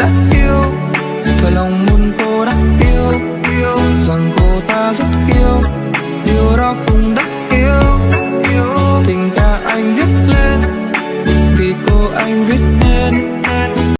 đã yêu. Và lòng muốn cô đã yêu. Rằng cô ta rất yêu. Điều đó cũng đã yêu. Tình ta anh viết lên. Vì cô anh viết